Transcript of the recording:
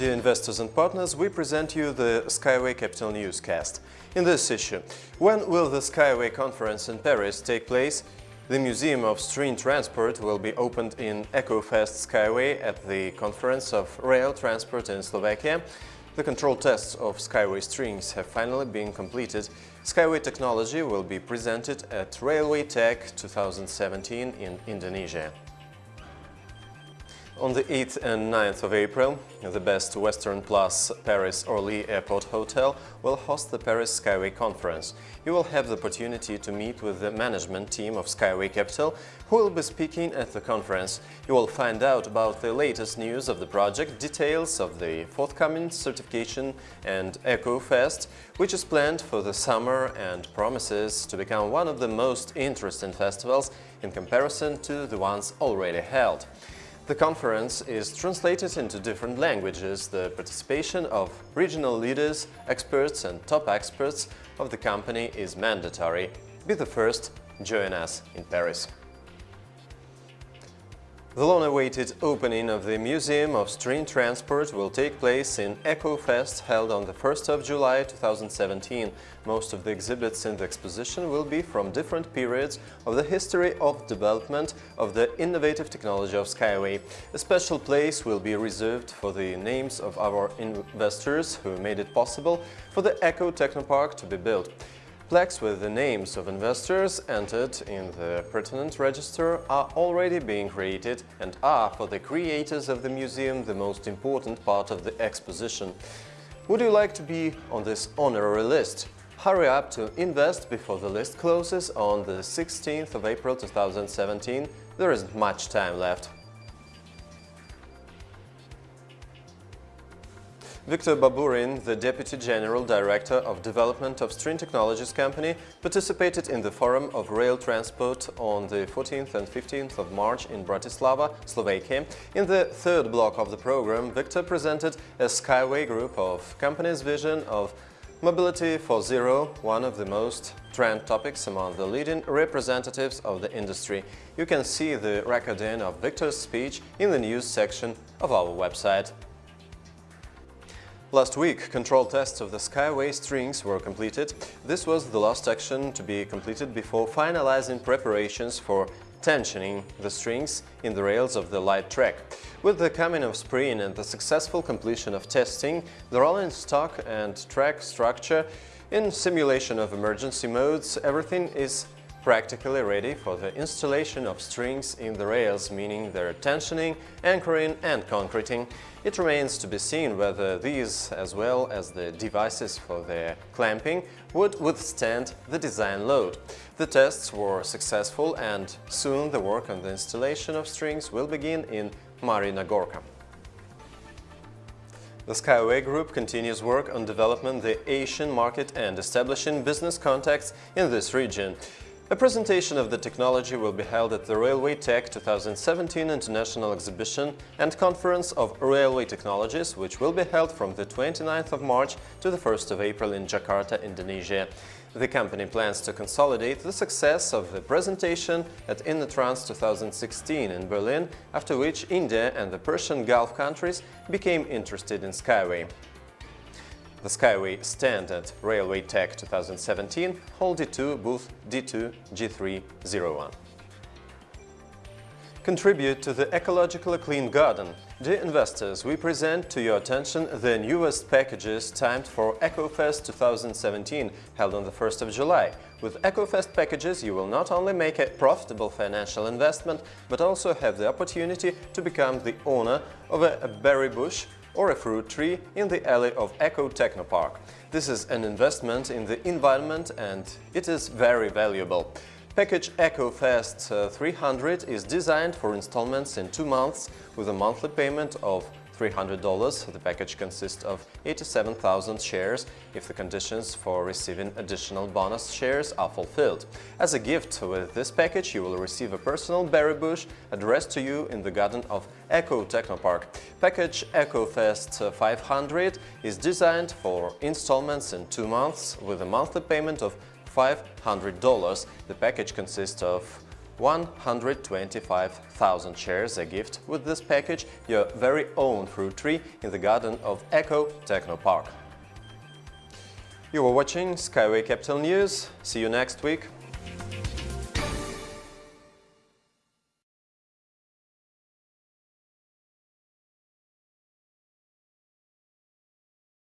Dear investors and partners, we present you the Skyway Capital Newscast. In this issue, when will the Skyway conference in Paris take place? The Museum of String Transport will be opened in EcoFest Skyway at the Conference of Rail Transport in Slovakia. The control tests of Skyway strings have finally been completed. Skyway technology will be presented at Railway Tech 2017 in Indonesia. On the 8th and 9th of April, the Best Western Plus Paris Orly Airport Hotel will host the Paris Skyway Conference. You will have the opportunity to meet with the management team of Skyway Capital, who will be speaking at the conference. You will find out about the latest news of the project, details of the forthcoming certification and Eco Fest, which is planned for the summer and promises to become one of the most interesting festivals in comparison to the ones already held. The conference is translated into different languages. The participation of regional leaders, experts and top experts of the company is mandatory. Be the first, join us in Paris. The long-awaited opening of the Museum of String Transport will take place in EcoFest held on the 1st of July 2017. Most of the exhibits in the exposition will be from different periods of the history of development of the innovative technology of Skyway. A special place will be reserved for the names of our investors who made it possible for the Eco Technopark to be built. Plaques with the names of investors entered in the pertinent register are already being created and are, for the creators of the museum, the most important part of the exposition. Would you like to be on this honorary list? Hurry up to invest before the list closes on the 16th of April 2017. There isn't much time left. Viktor Baburin, the Deputy General Director of Development of String Technologies Company, participated in the Forum of Rail Transport on the 14th and 15th of March in Bratislava, Slovakia. In the third block of the program, Viktor presented a Skyway group of companies' vision of Mobility for Zero, one of the most trend topics among the leading representatives of the industry. You can see the recording of Victor's speech in the news section of our website. Last week, control tests of the Skyway strings were completed. This was the last action to be completed before finalizing preparations for tensioning the strings in the rails of the light track. With the coming of spring and the successful completion of testing, the rolling stock and track structure in simulation of emergency modes, everything is practically ready for the installation of strings in the rails, meaning their tensioning, anchoring and concreting. It remains to be seen whether these, as well as the devices for their clamping, would withstand the design load. The tests were successful and soon the work on the installation of strings will begin in Marina Gorka. The Skyway Group continues work on developing the Asian market and establishing business contacts in this region. A presentation of the technology will be held at the Railway Tech 2017 International Exhibition and Conference of Railway Technologies, which will be held from the 29th of March to the 1st of April in Jakarta, Indonesia. The company plans to consolidate the success of the presentation at InnoTrans 2016 in Berlin, after which India and the Persian Gulf countries became interested in Skyway. The Skyway stand at Railway Tech 2017, Hall D2, booth D2G301. Contribute to the ecologically clean garden. Dear investors, we present to your attention the newest packages timed for EcoFest 2017, held on the 1st of July. With EcoFest packages, you will not only make a profitable financial investment, but also have the opportunity to become the owner of a berry bush or a fruit tree in the alley of Eco Technopark. This is an investment in the environment and it is very valuable. Package EcoFest uh, 300 is designed for installments in two months with a monthly payment of $300. The package consists of 87,000 shares if the conditions for receiving additional bonus shares are fulfilled. As a gift with this package, you will receive a personal berry bush addressed to you in the garden of Eco Technopark. Package EcoFest 500 is designed for installments in two months with a monthly payment of $500. The package consists of 125,000 shares a gift with this package your very own fruit tree in the garden of Eco Techno Park. You were watching Skyway Capital News. See you next week.